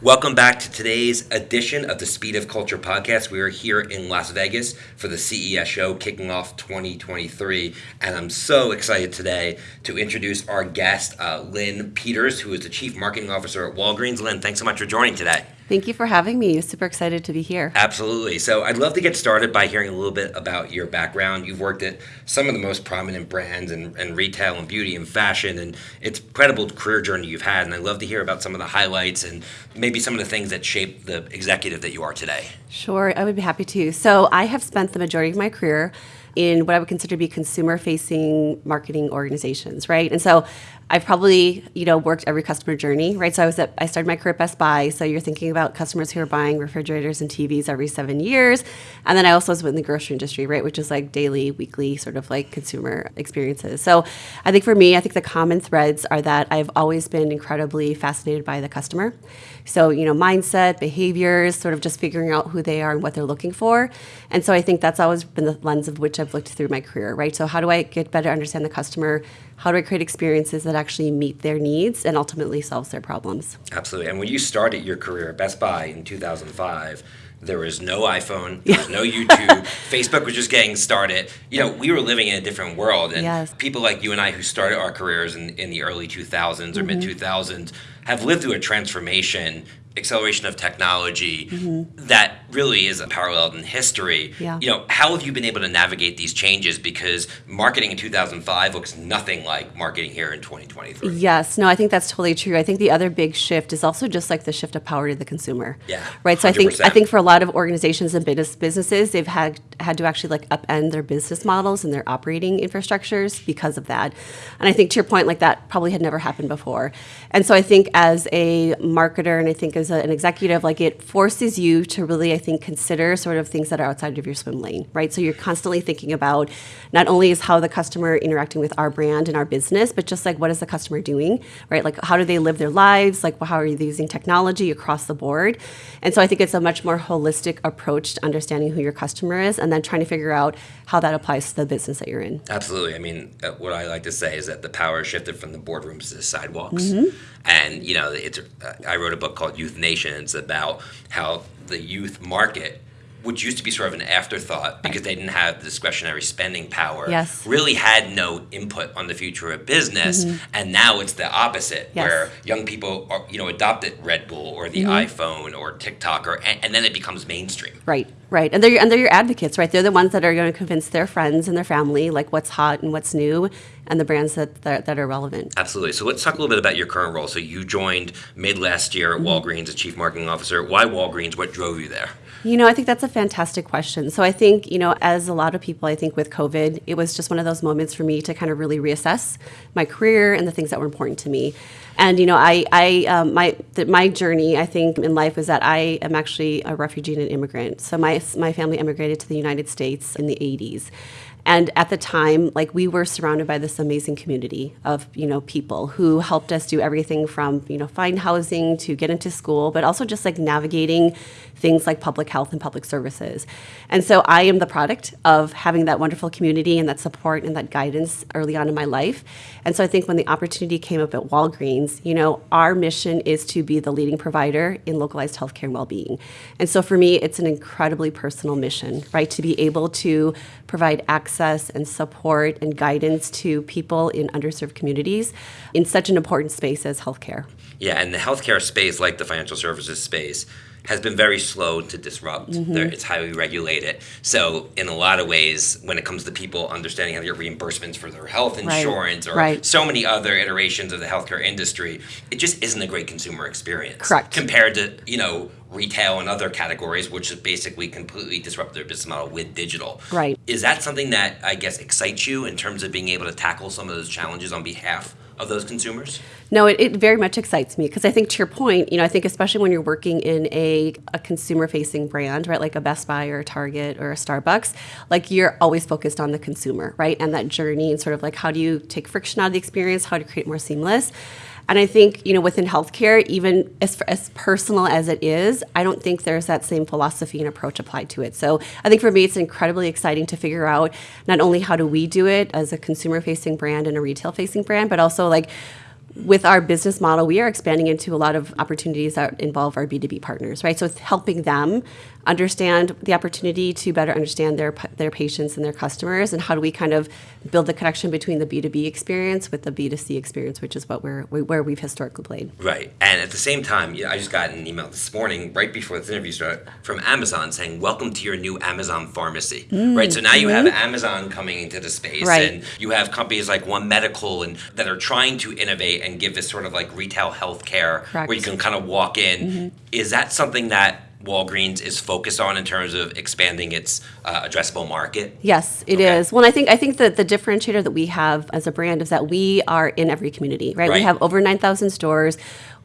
Welcome back to today's edition of the Speed of Culture podcast. We are here in Las Vegas for the CES show kicking off 2023. And I'm so excited today to introduce our guest, uh, Linh Peters, who is the Chief Marketing Officer at Walgreens. Lynn, thanks so much for joining today. Thank you for having me. Super excited to be here. Absolutely. So, I'd love to get started by hearing a little bit about your background. You've worked at some of the most prominent brands and, in retail and beauty and fashion, and it's incredible career journey you've had. And I'd love to hear about some of the highlights and maybe some of the things that shaped the executive that you are today. Sure, I would be happy to. So, I have spent the majority of my career in what I would consider to be consumer facing marketing organizations, right? And so I've probably, you know, worked every customer journey, right? So I was at, I started my career at Best Buy. So you're thinking about customers who are buying refrigerators and TVs every seven years. And then I also was in the grocery industry, right? Which is like daily, weekly sort of like consumer experiences. So I think for me, I think the common threads are that I've always been incredibly fascinated by the customer. So, you know, mindset, behaviors, sort of just figuring out who they are and what they're looking for. And so I think that's always been the lens of which I've looked through my career, right? So how do I get better understand the customer? How do I create experiences that actually meet their needs and ultimately solves their problems? Absolutely. And when you started your career at Best Buy in 2005, there was no iPhone, there was no YouTube, Facebook was just getting started. You know, we were living in a different world. And yes. people like you and I who started our careers in, in the early 2000s or mm-hmm. mid 2000s have lived through a transformation acceleration of technology mm-hmm. that really is unparalleled in history. Yeah. You know, how have you been able to navigate these changes? Because marketing in 2005 looks nothing like marketing here in 2023. Yes, no, I think that's totally true. I think the other big shift is also just like the shift of power to the consumer. Yeah. Right. So 100%. I think I think for a lot of organizations and business businesses, they've had had to actually like upend their business models and their operating infrastructures because of that. And I think to your point, like that probably had never happened before. And so I think as a marketer and I think as as a, an executive, like it forces you to really, I think, consider sort of things that are outside of your swim lane, right? So you're constantly thinking about not only is how the customer interacting with our brand and our business, but just like what is the customer doing, right? Like how do they live their lives? Like how are they using technology across the board? And so I think it's a much more holistic approach to understanding who your customer is and then trying to figure out how that applies to the business that you're in. Absolutely. I mean, uh, what I like to say is that the power shifted from the boardrooms to the sidewalks. Mm-hmm. And, you know, it's, uh, I wrote a book called Youth Nation. It's about how the youth market which used to be sort of an afterthought because they didn't have discretionary spending power, yes. really had no input on the future of business. Mm-hmm. And now it's the opposite, yes. where young people, are, you know, adopted Red Bull or the mm-hmm. iPhone or TikTok, or and, and, then it becomes mainstream. Right, right, and they're and they're your advocates, right? They're the ones that are going to convince their friends and their family like what's hot and what's new, and the brands that, that, that, are relevant. Absolutely. So let's talk a little bit about your current role. So you joined mid last year at mm-hmm. Walgreens as Chief Marketing Officer. Why Walgreens? What drove you there? You know, I think that's a fantastic question. So I think, you know, as a lot of people, I think with COVID, it was just one of those moments for me to kind of really reassess my career and the things that were important to me. And you know, I, I, um, my, my journey, I think, in life was that I am actually a refugee and an immigrant. So my, my family immigrated to the United States in the 80s, and at the time, like we were surrounded by this amazing community of, you know, people who helped us do everything from, you know, find housing to get into school, but also just like navigating things like public health and public services. And so I am the product of having that wonderful community and that support and that guidance early on in my life. And so I think when the opportunity came up at Walgreens, you know, our mission is to be the leading provider in localized healthcare and well-being. And so for me, it's an incredibly personal mission, right? To be able to provide access and support and guidance to people in underserved communities in such an important space as healthcare. Yeah, and the healthcare space, like the financial services space, has been very slow to disrupt. Mm-hmm. It's highly regulated. So, in a lot of ways, when it comes to people understanding how to get reimbursements for their health insurance right. or right. so many other iterations of the healthcare industry, it just isn't a great consumer experience. Correct. Compared to, you know, retail and other categories, which has basically completely disrupted their business model with digital. Right. Is that something that I guess excites you in terms of being able to tackle some of those challenges on behalf of those consumers? No, it, it very much excites me because I think to your point, you know, I think especially when you're working in a, a consumer facing brand, right, like a Best Buy or a Target or a Starbucks, like you're always focused on the consumer, right, and that journey and sort of like how do you take friction out of the experience, how to create more seamless. And I think, you know, within healthcare, even as, as personal as it is, I don't think there's that same philosophy and approach applied to it. So I think for me, it's incredibly exciting to figure out not only how do we do it as a consumer facing brand and a retail facing brand, but also like, with our business model, we are expanding into a lot of opportunities that involve our B2B partners, right? So it's helping them understand the opportunity to better understand their their patients and their customers, and how do we kind of build the connection between the B2B experience with the B2C experience, which is what we're where we've historically played. Right, and at the same time, you know, I just got an email this morning, right before this interview started, from Amazon saying, "Welcome to your new Amazon pharmacy." Mm, right, so now you have Amazon coming into the space, right. and you have companies like One Medical and that are trying to innovate and give this sort of like retail healthcare where you can kind of walk in. Mm-hmm. Is that something that Walgreens is focused on in terms of expanding its uh, addressable market? Yes, it is. Okay. Well, I think I think that the differentiator that we have as a brand is that we are in every community, right? Right. We have over nine thousand stores.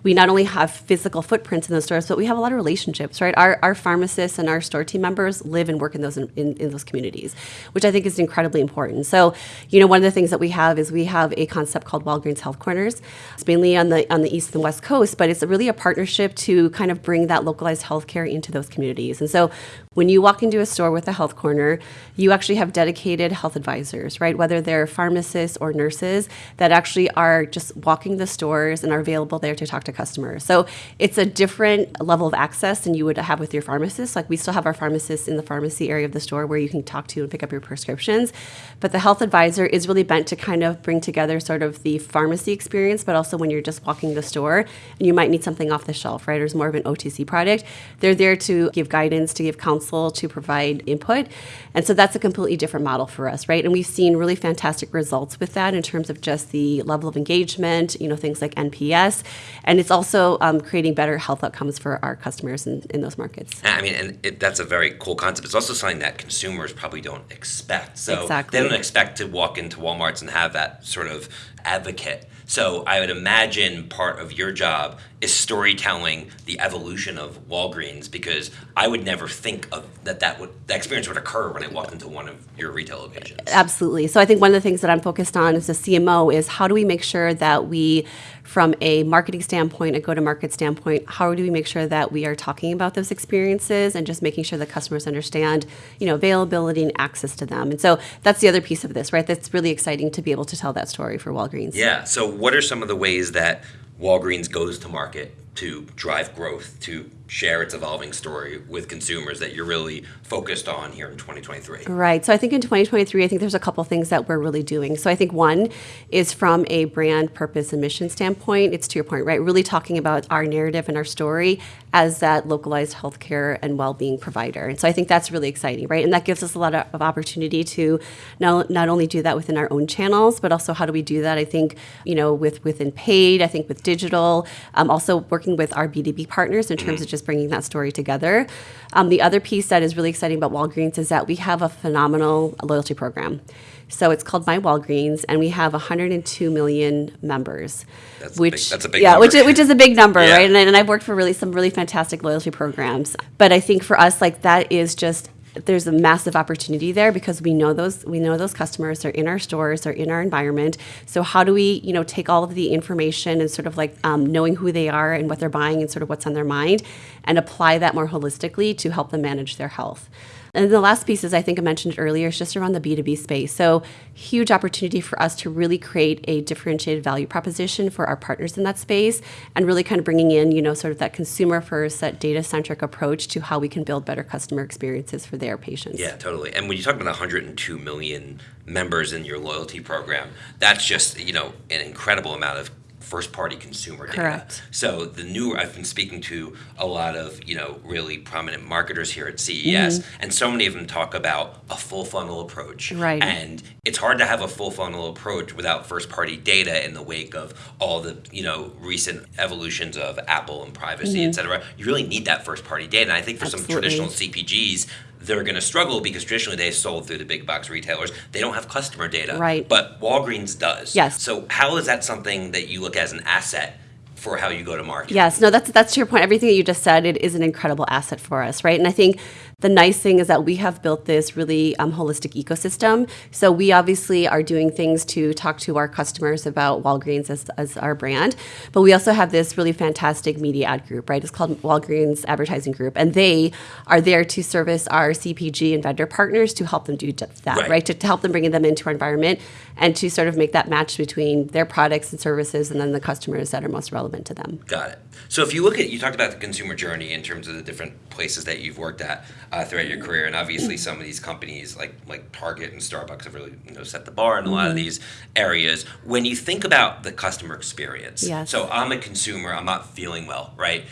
We not only have physical footprints in those stores, but we have a lot of relationships, right? Our, our pharmacists and our store team members live and work in those in, in those communities, which I think is incredibly important. So, you know, one of the things that we have is we have a concept called Walgreens Health Corners. It's mainly on the on the east and west coast, but it's really a partnership to kind of bring that localized healthcare into those communities. And so, when you walk into a store with a health corner, you actually have dedicated health advisors, right? Whether they're pharmacists or nurses that actually are just walking the stores and are available there to talk to customers. So it's a different level of access than you would have with your pharmacist. Like we still have our pharmacists in the pharmacy area of the store where you can talk to and pick up your prescriptions. But the health advisor is really bent to kind of bring together sort of the pharmacy experience, but also when you're just walking the store and you might need something off the shelf, right? Or it's more of an OTC product. They're there to give guidance, to give counsel to provide input. And so that's a completely different model for us, right? And we've seen really fantastic results with that in terms of just the level of engagement, you know, things like NPS. And it's also um, creating better health outcomes for our customers in, in those markets. I mean, and it, that's a very cool concept. It's also something that consumers probably don't expect. So Exactly. they don't expect to walk into Walmart's and have that sort of advocate. So I would imagine part of your job is storytelling the evolution of Walgreens because I would never think of that that would that experience would occur when I walked into one of your retail locations. Absolutely. So I think one of the things that I'm focused on as a CMO is how do we make sure that we, from a marketing standpoint, a go-to-market standpoint, how do we make sure that we are talking about those experiences and just making sure that customers understand, you know, availability and access to them. And so that's the other piece of this, right? That's really exciting to be able to tell that story for Walgreens. Yeah. So, what are some of the ways that Walgreens goes to market to drive growth, to share its evolving story with consumers that you're really focused on here in 2023? Right. So I think in 2023, I think there's a couple things that we're really doing. So I think one is from a brand purpose and mission standpoint, it's to your point, right? Really talking about our narrative and our story as that localized healthcare and well-being provider. And so I think that's really exciting, right? And that gives us a lot of, opportunity to not, not only do that within our own channels, but also how do we do that? I think, you know, with within paid, I think with digital, um, also working with our B2B partners in terms of just bringing that story together. Um, the other piece that is really exciting about Walgreens is that we have a phenomenal loyalty program. So it's called My Walgreens, and we have 102 million members. That's a which big- that's a big yeah, number. which is, which is a big number, Yeah. right? And, and I've worked for really some really fantastic loyalty programs. But I think for us, like that is just there's a massive opportunity there because we know those we know those customers. They're in our stores they're in our environment. So how do we you know take all of the information and sort of like um, knowing who they are and what they're buying and sort of what's on their mind and apply that more holistically to help them manage their health. And the last piece is I think I mentioned earlier, is just around the B2B space. So huge opportunity for us to really create a differentiated value proposition for our partners in that space and really kind of bringing in, you know, sort of that consumer first, that data centric approach to how we can build better customer experiences for their patients. Yeah, totally. And when you talk about 102 million members in your loyalty program, that's just, you know, an incredible amount of first party consumer data. Correct. So the new I've been speaking to a lot of, you know, really prominent marketers here at CES mm-hmm. and so many of them talk about a full funnel approach. Right. And it's hard to have a full funnel approach without first party data in the wake of all the, you know, recent evolutions of Apple and privacy, mm-hmm. et cetera. You really need that first party data. And I think for some traditional CPGs, they're going to struggle because traditionally they sold through the big box retailers. They don't have customer data. Right. But Walgreens does. Yes. So how is that something that you look at as an asset for how you go to market. Yes, no, that's that's to your point. Everything that you just said, it is an incredible asset for us, right? And I think the nice thing is that we have built this really um, holistic ecosystem. So we obviously are doing things to talk to our customers about Walgreens as, as our brand, but we also have this really fantastic media ad group, right? It's called Walgreens Advertising Group, and they are there to service our CPG and vendor partners to help them do that, Right. right? To, to help them bring them into our environment and to sort of make that match between their products and services and then the customers that are most relevant to them. Got it. So if you look at, you talked about the consumer journey in terms of the different places that you've worked at uh, throughout your career, and obviously some of these companies like like Target and Starbucks have really you know set the bar in a lot of these areas. When you think about the customer experience, Yes. so I'm a consumer, I'm not feeling well, right?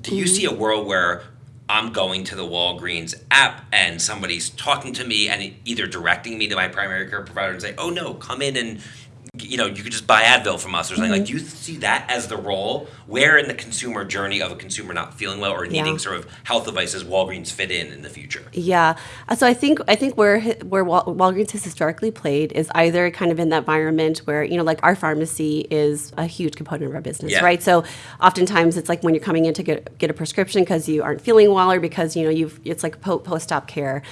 Do you see a world where I'm going to the Walgreens app and somebody's talking to me and either directing me to my primary care provider and say, "Oh no, come in and you know you could just buy Advil from us" or something like. Do you see that as the role where in the consumer journey of a consumer not feeling well or needing Yeah. sort of health devices Walgreens fit in in the future? Yeah. Uh, So I think I think where where Wal- Walgreens has historically played is either kind of in that environment where you know like our pharmacy is a huge component of our business, Yeah. right? So oftentimes it's like when you're coming in to get get a prescription because you aren't feeling well or because you know you've it's like po- post op care.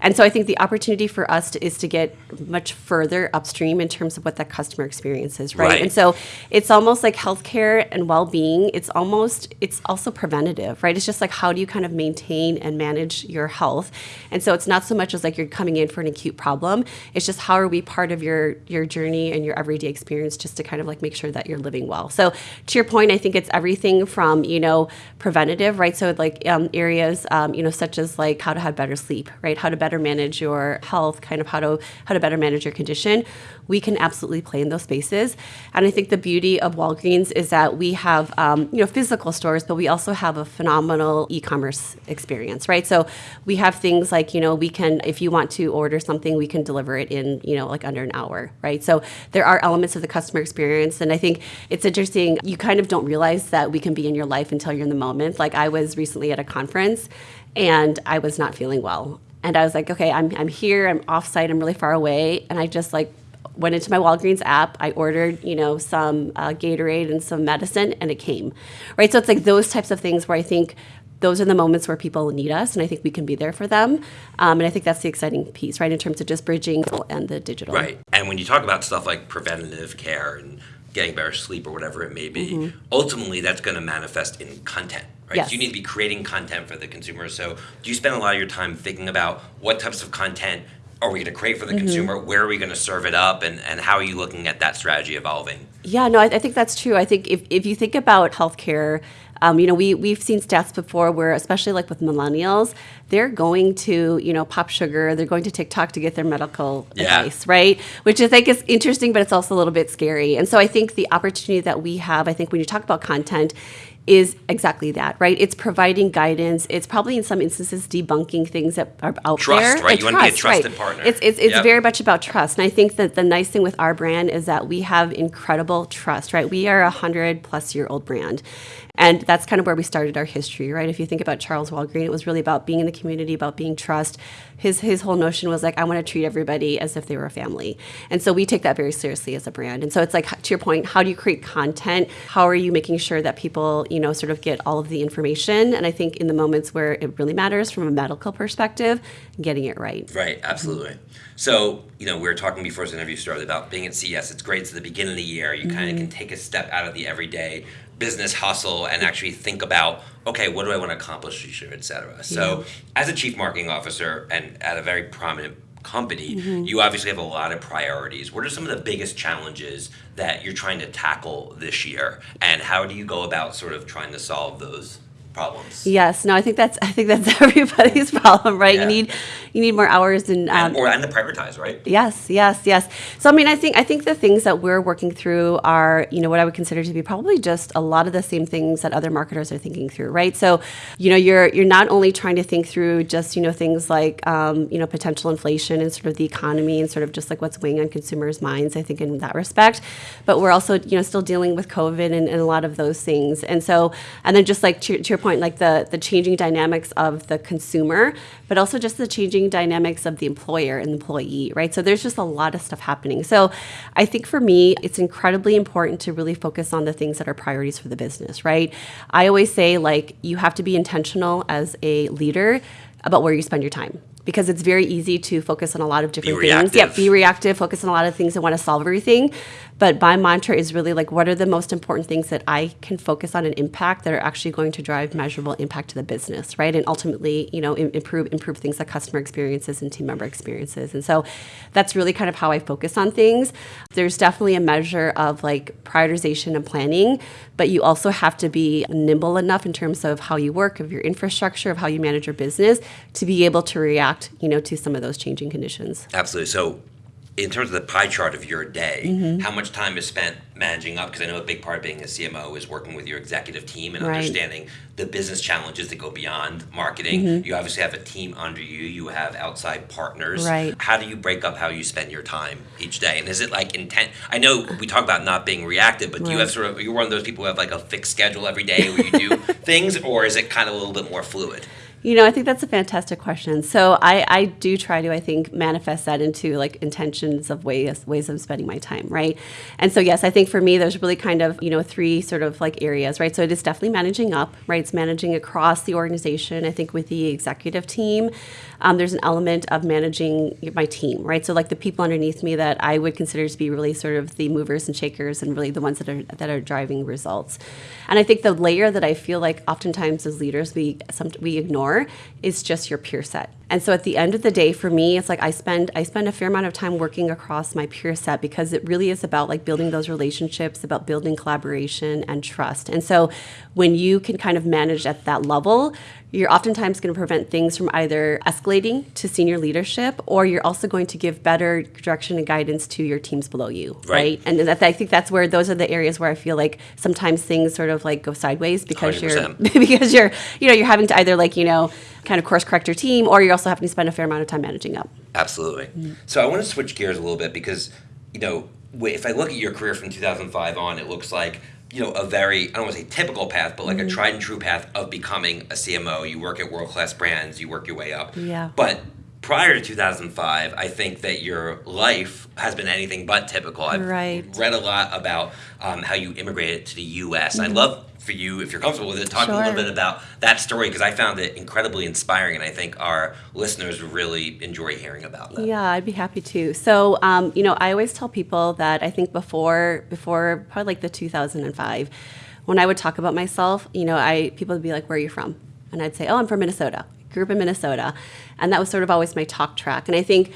And so I think the opportunity for us to, is to get much further upstream in terms of what that customer experience is, right? Right. And so it's almost like healthcare and well-being. It's almost it's also preventative, right? It's just like how do you kind of maintain and manage your health? And so it's not so much as like you're coming in for an acute problem. It's just how are we part of your your journey and your everyday experience just to kind of like make sure that you're living well. So to your point, I think it's everything from you know preventative, right? So like um, areas um, you know such as like how to have better sleep, right? How to better manage your health, kind of how to how to better manage your condition. We can absolutely play in those spaces, and I think the beauty of Walgreens is that we have um, you know physical stores, but we also have a phenomenal e-commerce experience, right? So we have things like you know we can if you want to order something, we can deliver it in you know like under an hour, right? So there are elements of the customer experience, and I think it's interesting. You kind of don't realize that we can be in your life until you're in the moment. Like I was recently at a conference, and I was not feeling well, and I was like, okay, I'm I'm here, I'm offsite, I'm really far away, and I just like went into my Walgreens app. I ordered, you know, some uh, Gatorade and some medicine, and it came, right? So it's like those types of things where I think those are the moments where people need us, and I think we can be there for them. Um, and I think that's the exciting piece, right, in terms of just bridging and the digital. Right. And when you talk about stuff like preventative care and getting better sleep or whatever it may be, ultimately that's going to manifest in content. Right. Yes. So you need to be creating content for the consumer. So do you spend a lot of your time thinking about what types of content are we going to create for the consumer? Where are we going to serve it up? And, and how are you looking at that strategy evolving? Yeah, no, I, I think that's true. I think if, if you think about healthcare, um, you know, we, we've seen stats before where, especially like with millennials, they're going to, you know, PopSugar, they're going to TikTok to get their medical Yeah. advice, right? Which I think is interesting, but it's also a little bit scary. And so I think the opportunity that we have, I think when you talk about content, is exactly that, right? It's providing guidance. It's probably in some instances debunking things that are out Trust, there. right? And You wanna be a right. trusted partner. It's it's, it's Yep. very much about trust. And I think that the nice thing with our brand is that we have incredible trust, right? We are a hundred plus year old brand. And that's kind of where we started our history, right? If you think about Charles Walgreen, it was really about being in the community, about being trust. His his whole notion was like, I want to treat everybody as if they were a family. And so we take that very seriously as a brand. And so it's like to your point, how do you create content? How are you making sure that people, you know, sort of get all of the information? And I think in the moments where it really matters from a medical perspective, getting it right. Right, absolutely. So, you know, we were talking before this interview started about being at CES. It's great. It's the beginning of the year. You kind of mm-hmm. can take a step out of the everyday business hustle and actually think about, okay, what do I want to accomplish this year, et cetera. So, as a chief marketing officer and at a very prominent company, mm-hmm. you obviously have a lot of priorities. What are some of the biggest challenges that you're trying to tackle this year? And how do you go about sort of trying to solve those problems? Yes, no, I think that's I think that's everybody's problem, right? Yeah. You need you need more hours and um, And, or and to prioritize, right? Yes, yes, yes. So I mean, I think I think the things that we're working through are, you know, what I would consider to be probably just a lot of the same things that other marketers are thinking through, right? So, you know, you're you're not only trying to think through just you know things like um, you know potential inflation and sort of the economy and sort of just like what's weighing on consumers' minds. I think in that respect, but we're also you know still dealing with COVID and, and a lot of those things. And so, and then just like to, to your point, like the the changing dynamics of the consumer, but also just the changing dynamics of the employer and employee, right? So there's just a lot of stuff happening. So I think for me, it's incredibly important to really focus on the things that are priorities for the business, right? I always say like you have to be intentional as a leader about where you spend your time because it's very easy to focus on a lot of different Be things. Yeah, be reactive, focus on a lot of things and want to solve everything. But my mantra is really like, what are the most important things that I can focus on and impact that are actually going to drive measurable impact to the business, right? And ultimately, you know, improve improve things like customer experiences and team member experiences. And so that's really kind of how I focus on things. There's definitely a measure of like prioritization and planning, but you also have to be nimble enough in terms of how you work, of your infrastructure, of how you manage your business to be able to react, you know, to some of those changing conditions. Absolutely. So, in terms of the pie chart of your day, Mm-hmm. how much time is spent managing up? Because I know a big part of being a CMO is working with your executive team and Right. understanding the business challenges that go beyond marketing. Mm-hmm. You obviously have a team under you. You have outside partners. Right. How do you break up how you spend your time each day? And is it like intent? I know we talk about not being reactive, but do you have sort of you're one of those people who have like a fixed schedule every day where you do things, or is it kind of a little bit more fluid? You know, I think that's a fantastic question. So I, I do try to, I think, manifest that into like intentions of ways ways of spending my time, right? And so yes, I think for me, there's really kind of you know three sort of like areas, right? So it is definitely managing up, right? It's managing across the organization. I think with the executive team, um, there's an element of managing my team, right? So like the people underneath me that I would consider to be really sort of the movers and shakers, and really the ones that are that are driving results. And I think the layer that I feel like oftentimes as leaders we some we ignore is just your peer set. And so at the end of the day, for me, it's like I spend I spend a fair amount of time working across my peer set because it really is about like building those relationships, about building collaboration and trust. And so when you can kind of manage at that level, you're oftentimes going to prevent things from either escalating to senior leadership or you're also going to give better direction and guidance to your teams below you Right. right, and that, i think that's where those are the areas where i feel like sometimes things sort of like go sideways because you are because you're you know you're having to either like you know kind of course correct your team or you're also having to spend a fair amount of time managing up Absolutely. Mm-hmm. So I want to switch gears a little bit because, you know, if I look at your career from 2005 on, it looks like, you know, a very, I don't want to say typical path, but like Mm-hmm. a tried and true path of becoming a CMO. You work at world class brands, you work your way up. Yeah. But prior to 2005, I think that your life has been anything but typical. I've Right. read a lot about um, how you immigrated to the U.S. I'd love for you, if you're comfortable with it, talk a little Mm-hmm. Bit about that story because I found it incredibly inspiring, and I think our listeners really enjoy hearing about that. Yeah, I'd be happy to. So, um, you know, I always tell people that I think before, before probably like the 2005, when I would talk about myself, you know, I people would be like, "Where are you from?" And I'd say, "Oh, I'm from Minnesota. Grew up in Minnesota," and that was sort of always my talk track. And I think.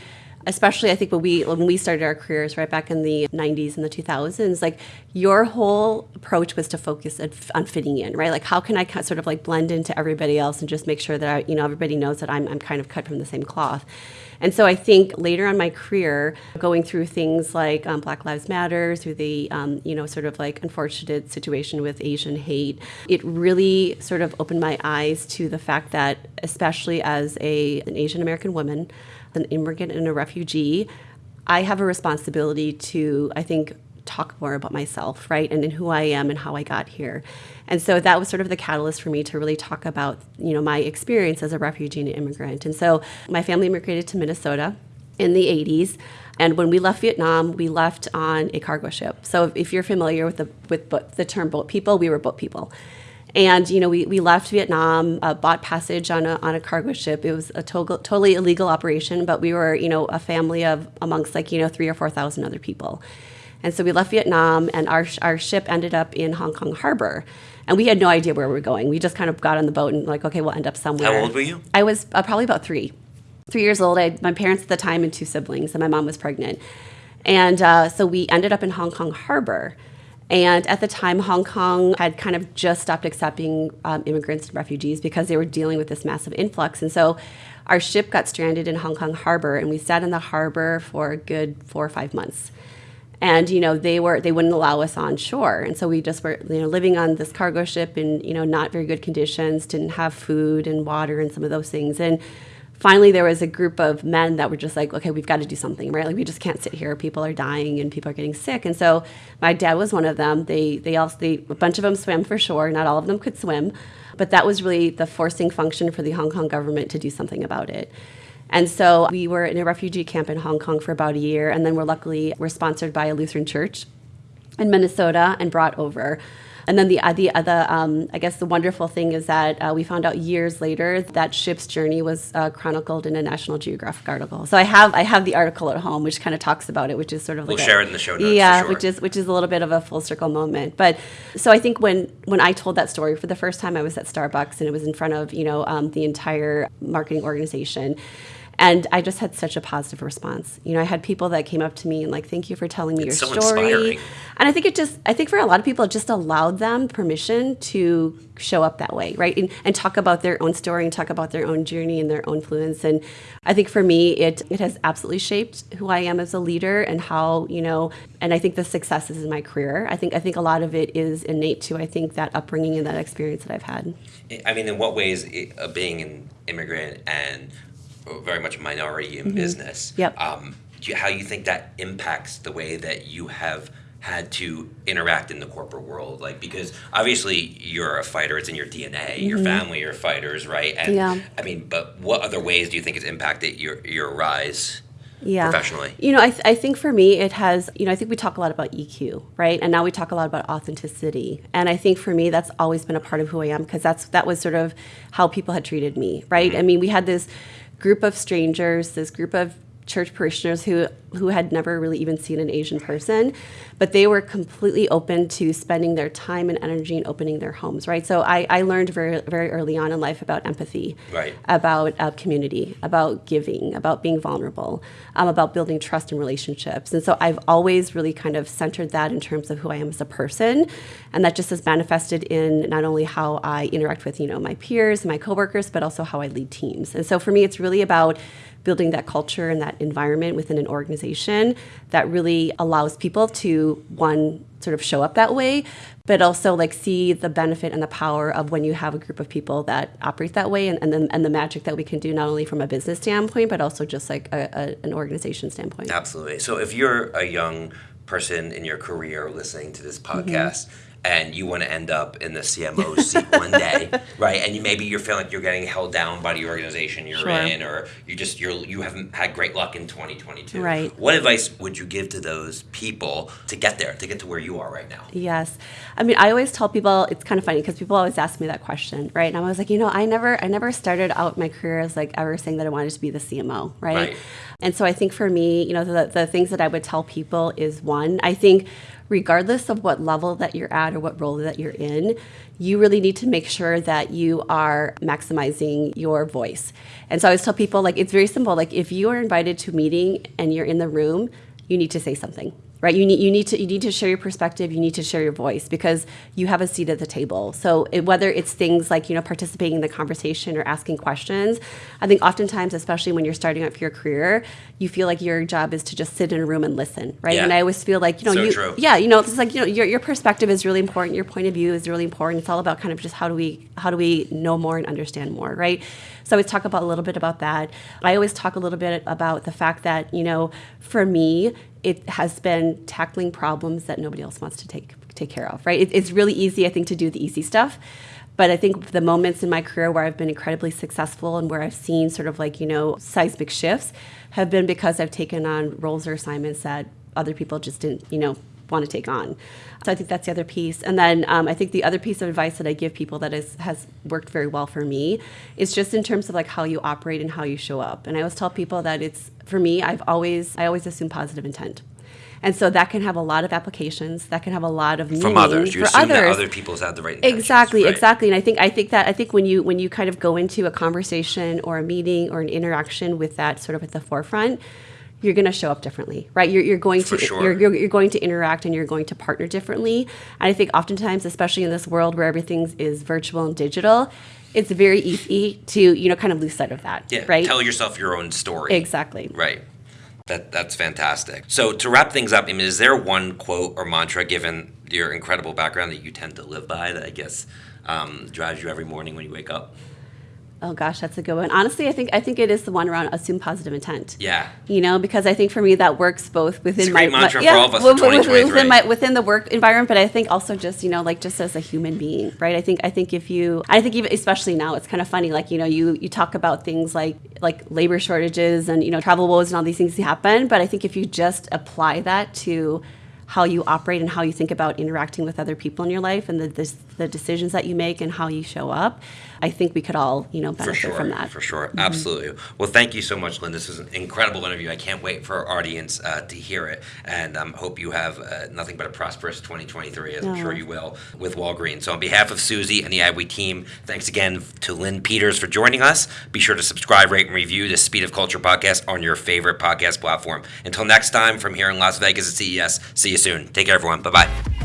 Especially, I think when we when we started our careers right back in the '90s and the 2000s, like your whole approach was to focus on, fitting in, right? Like, how can I sort of like blend into everybody else and just make sure that I, you know everybody knows that I'm I'm kind of cut from the same cloth. And so I think later on my career, going through things like um, Black Lives Matter, through the um, you know sort of like unfortunate situation with Asian hate, it really sort of opened my eyes to the fact that, especially as a an Asian American woman, an immigrant and a refugee, I have a responsibility to I think talk more about myself, right, and in who I am and how I got here. And so that was sort of the catalyst for me to really talk about, you know, my experience as a refugee and immigrant. And so my family immigrated to Minnesota in the 80s. And when we left Vietnam, we left on a cargo ship. So if you're familiar with the with the term boat people, we were boat people. And you know, we, we left Vietnam, uh, bought passage on a, on a cargo ship. It was a to- totally illegal operation, but we were you know a family of amongst like you know three or four thousand other people. And so we left Vietnam, and our, our ship ended up in Hong Kong Harbor. And we had no idea where we were going. We just kind of got on the boat and, like, okay, we'll end up somewhere. How old were you? I was uh, probably about three. Three years old. I had my parents at the time and two siblings, and my mom was pregnant. And uh, so we ended up in Hong Kong Harbor. And at the time, Hong Kong had kind of just stopped accepting um, immigrants and refugees because they were dealing with this massive influx. And so our ship got stranded in Hong Kong Harbor, and we sat in the harbor for a good four or five months. And you know they were they wouldn't allow us on shore. And so we just were you know living on this cargo ship in you know not very good conditions didn't have food and water and some of those things. And finally there was a group of men that were just like, okay, we've got to do something, right? Like we just can't sit here. People are dying and people are getting sick. And so my dad was one of them. They they also they, a bunch of them swam for shore. Not all of them could swim, but that was really the forcing function for the Hong Kong government to do something about it. And so we were in a refugee camp in Hong Kong for about a year, and then we're luckily we're sponsored by a Lutheran church in Minnesota and brought over. And then the uh, the other, um, I guess, the wonderful thing is that uh, we found out years later that ship's journey was uh, chronicled in a National Geographic article. So I have I have the article at home, which kind of talks about it, which is sort of We'll like share a, it in the show notes. yeah, sure. which is which is a little bit of a full circle moment. But so I think when when I told that story for the first time, I was at Starbucks and it was in front of you know um, the entire marketing organization. And I just had such a positive response. You know, I had people that came up to me and like, "Thank you for telling me It's your so story." inspiring. And I think it just, I think for a lot of people, it just allowed them permission to show up that way, right? And, and talk about their own story and talk about their own journey and their own fluence. And I think for me, it, it has absolutely shaped who I am as a leader and how, you know, and I think the successes in my career. I think, I think a lot of it is innate to, I think, that upbringing and that experience that I've had. I mean, in what ways, uh, being an immigrant and very much a minority in business, Mm-hmm. Yep. um, do you, how you think that impacts the way that you have had to interact in the corporate world? Like, because obviously you're a fighter; it's in your DNA. Your family are fighters, right? And Mm-hmm. Yeah. I mean, but what other ways do you think it's impacted your your rise? yeah. professionally? You know, I, th- I think for me, it has, you know, I think we talk a lot about EQ, right? And now we talk a lot about authenticity. And I think for me, that's always been a part of who I am because that's, that was sort of how people had treated me, right? I mean, we had this group of strangers, this group of church parishioners who who had never really even seen an Asian person, but they were completely open to spending their time and energy and opening their homes, right? So I, I learned very very early on in life about empathy, Right. about uh, community, about giving, about being vulnerable, um, about building trust and relationships. And so I've always really kind of centered that in terms of who I am as a person, and that just is manifested in not only how I interact with you know my peers, my coworkers, but also how I lead teams. And so for me, it's really about building that culture and that environment within an organization that really allows people to one sort of show up that way but also like see the benefit and the power of when you have a group of people that operate that way and, and, then, and the magic that we can do not only from a business standpoint but also just like a, a, an organization standpoint Absolutely. So if you're a young person in your career listening to this Mm-hmm. And you want to end up in the CMO seat one day, right? And you maybe you're feeling like you're getting held down by the organization you're Sure. in or you just you're you haven't had great luck in 2022. Right. What advice would you give to those people to get there, to get to where you are right now? Yes. I mean, I always tell people it's kind of funny because people always ask me that question, right? And I was like, you know, I never I never started out my career as like ever saying that I wanted to be the CMO, right? Right. And so I think for me, you know, the, the things that I would tell people is one, I think regardless of what level that you're at or what role that you're in, you really need to make sure that you are maximizing your voice. And so I always tell people like it's very simple. Like if you are invited to a meeting and you're in the room, you need to say something right? You need you need to you need to share your perspective. You need to share your voice because you have a seat at the table. So it, whether it's things like you know participating in the conversation or asking questions i think oftentimes especially when you're starting up your career you feel like your job is to just sit in a room and listen right? Yeah. and i always feel like you know So you true. yeah you know it's like you know your, your perspective is really important. Your point of view is really important. It's all about kind of just how do we how do we know more and understand more right? So I always talk about a little bit about that. I always talk a little bit about the fact that, you know, for me, it has been tackling problems that nobody else wants to take take care of, right? It, it's really easy, I think, to do the easy stuff. But I think the moments in my career where I've been incredibly successful and where I've seen sort of like, you know, seismic shifts have been because I've taken on roles or assignments that other people just didn't, you know, want to take on. So I think that's the other piece. And then um, I think the other piece of advice that I give people that is, has worked very well for me is just in terms of like how you operate and how you show up. And I always tell people that it's for me. I've always I always assume positive intent. And so that can have a lot of applications. That can have a lot of meaning From others. You for assume that other people's have the right Exactly, right? exactly. And I think I think that I think when you when you kind of go into a conversation or a meeting or an interaction with that sort of at the forefront, you're going to show up differently, right? You're, you're going For to sure. you're, you're, you're going to interact and you're going to partner differently. And I think oftentimes, especially in this world where everything is virtual and digital, it's very easy to you know kind of lose sight of that, Yeah. right? Tell yourself your own story. exactly. Right. That that's fantastic. So to wrap things up, I mean, is there one quote or mantra, given your incredible background, that you tend to live by that I guess um, drives you every morning when you wake up? Oh gosh, that's a good one. Honestly, I think I think it is the one around assume positive intent. Yeah. You know, because I think for me that works both within my, great my- mantra for all of us for with- with- 2023. within my within the work environment, but I think also just you know like just as a human being, right? I think I think if you I think even especially now it's kind of funny like you know you you talk about things like like labor shortages and you know travel woes and all these things happen, but I think if you just apply that to how you operate and how you think about interacting with other people in your life and the the, the decisions that you make and how you show up, I think we could all you know benefit sure, from that. Mm-hmm. for sure, absolutely. Well, thank you so much, Linh. This was an incredible interview. I can't wait for our audience uh, to hear it, and um, hope you have uh, nothing but a prosperous 2023, as I'm sure you will with Walgreens. So, on behalf of Suzy and the Adweek team, thanks again to Linh Peters for joining us. Be sure to subscribe, rate, and review the Speed of Culture podcast on your favorite podcast platform. Until next time, from here in Las Vegas at CES. See you soon. Take care, everyone. Bye bye.